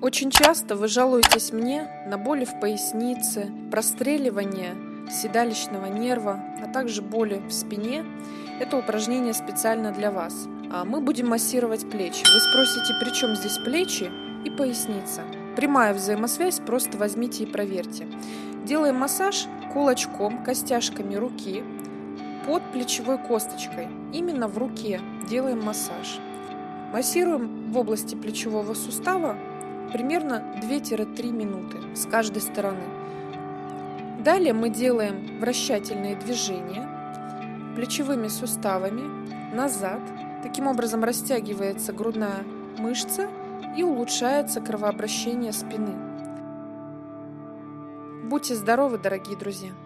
Очень часто вы жалуетесь мне на боли в пояснице, простреливание седалищного нерва, а также боли в спине. Это упражнение специально для вас. А мы будем массировать плечи. Вы спросите, при чем здесь плечи и поясница? Прямая взаимосвязь, просто возьмите и проверьте. Делаем массаж кулачком, костяшками руки под плечевой косточкой. Именно в руке делаем массаж. Массируем в области плечевого сустава примерно 2-3 минуты с каждой стороны. Далее мы делаем вращательные движения плечевыми суставами назад. Таким образом растягивается грудная мышца и улучшается кровообращение спины. Будьте здоровы, дорогие друзья!